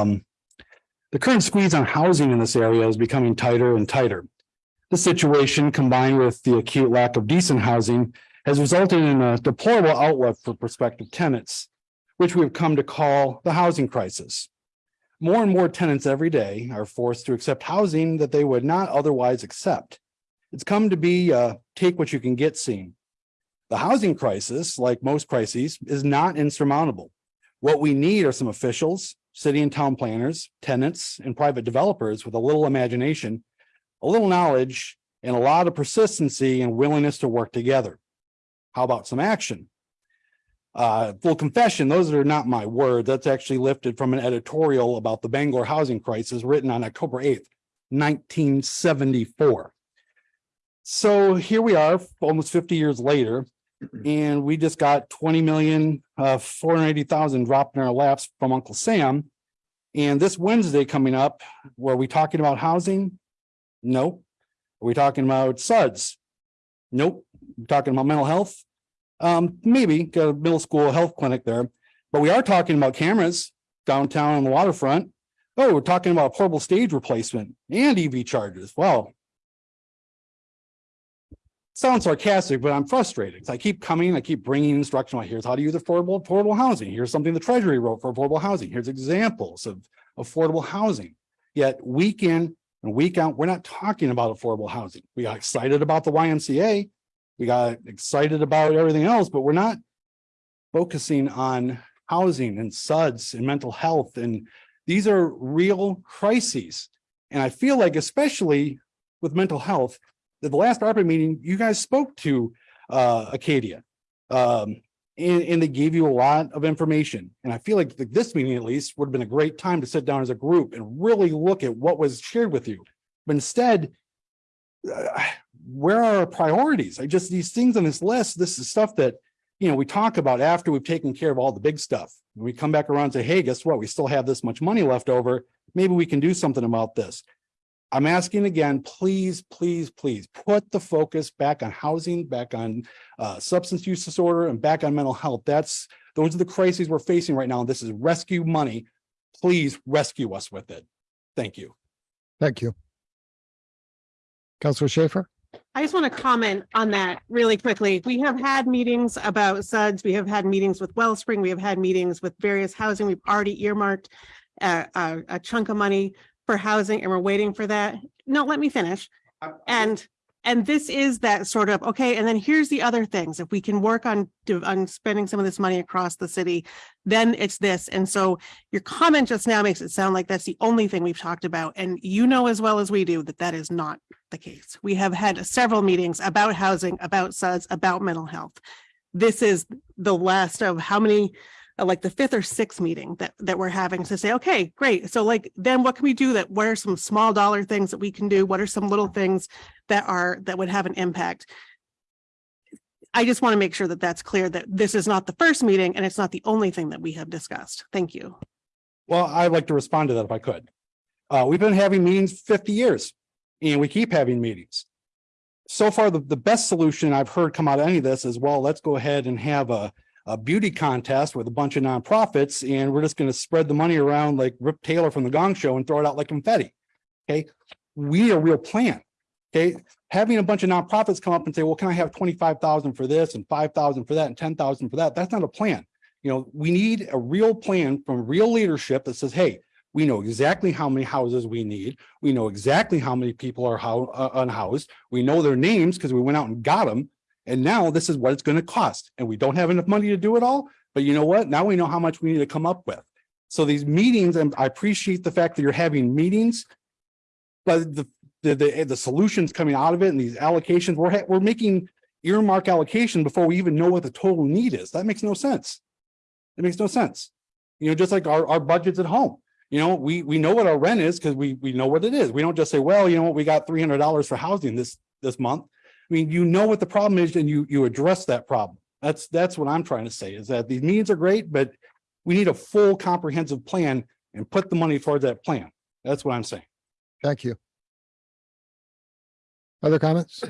Um, the current squeeze on housing in this area is becoming tighter and tighter. This situation combined with the acute lack of decent housing has resulted in a deplorable outlook for prospective tenants, which we've come to call the housing crisis. More and more tenants every day are forced to accept housing that they would not otherwise accept. It's come to be uh take what you can get scene. The housing crisis, like most crises, is not insurmountable. What we need are some officials, city and town planners, tenants, and private developers with a little imagination, a little knowledge, and a lot of persistency and willingness to work together. How about some action? Uh, full confession, those are not my words. That's actually lifted from an editorial about the Bangor housing crisis written on October eighth, nineteen seventy-four. So here we are, almost fifty years later, and we just got twenty million, uh, four hundred eighty thousand dropped in our laps from Uncle Sam. And this Wednesday coming up, were we talking about housing? Nope. Are we talking about SUDS? Nope. We're talking about mental health? Um, maybe got a middle school health clinic there, but we are talking about cameras downtown on the waterfront. Oh, we're talking about portable stage replacement and EV chargers. Well, sounds sarcastic, but I'm frustrated. I keep coming, I keep bringing instruction. Well, Here's how to use affordable, affordable housing. Here's something the treasury wrote for affordable housing. Here's examples of affordable housing. Yet week in and week out, we're not talking about affordable housing. We got excited about the YMCA. We got excited about everything else, but we're not focusing on housing and SUDS and mental health. And these are real crises. And I feel like especially with mental health, the last ARPA meeting, you guys spoke to uh Acadia. Um, and, and they gave you a lot of information. And I feel like th- this meeting at least would have been a great time to sit down as a group and really look at what was shared with you. But instead, uh, where are our priorities? I just, these things on this list, this is stuff that, you know, we talk about after we've taken care of all the big stuff. We come back around and say, hey, guess what? We still have this much money left over. Maybe we can do something about this. I'm asking again, please, please, please put the focus back on housing, back on uh, substance use disorder and back on mental health. That's, those are the crises we're facing right now. This is rescue money. Please rescue us with it. Thank you. Thank you. Councilor Schaefer? I just want to comment on that really quickly. We have had meetings about SUDS. We have had meetings with Wellspring. We have had meetings with various housing. We've already earmarked a, a, a chunk of money for housing and we're waiting for that. No, let me finish. And, and this is that sort of, okay, and then here's the other things. If we can work on, on spending some of this money across the city, then it's this. And so your comment just now makes it sound like that's the only thing we've talked about. And you know as well as we do that that is not the case. We have had several meetings about housing, about SUDS, about mental health. This is the last of how many, like the fifth or sixth meeting that, that we're having to say, okay, great. So like, then what can we do that, what are some small dollar things that we can do? What are some little things that are, that would have an impact? I just want to make sure that that's clear that this is not the first meeting and it's not the only thing that we have discussed. Thank you. Well, I'd like to respond to that if I could. Uh, we've been having meetings fifty years and we keep having meetings. So far, the, the best solution I've heard come out of any of this is, well, let's go ahead and have a, a beauty contest with a bunch of nonprofits and we're just going to spread the money around like Rip Taylor from the Gong Show and throw it out like confetti. Okay, we need a real plan. Okay, having a bunch of nonprofits come up and say, well, can I have twenty-five thousand for this and five thousand for that and ten thousand for that? That's not a plan. You know, we need a real plan from real leadership that says, hey, we know exactly how many houses we need. We know exactly how many people are how, uh, unhoused. We know their names because we went out and got them. And now this is what it's going to cost. And we don't have enough money to do it all. But you know what? Now we know how much we need to come up with. So these meetings, and I appreciate the fact that you're having meetings. But the, the, the, the solutions coming out of it and these allocations, we're, we're making earmark allocation before we even know what the total need is. That makes no sense. It makes no sense. You know, just like our, our budgets at home. You know, we, we know what our rent is because we, we know what it is. We don't just say, well, you know what, we got three hundred dollars for housing this, this month. I mean, you know what the problem is and you, you address that problem. That's, that's what I'm trying to say is that these meetings are great, but we need a full comprehensive plan and put the money towards that plan. That's what I'm saying. Thank you. Other comments?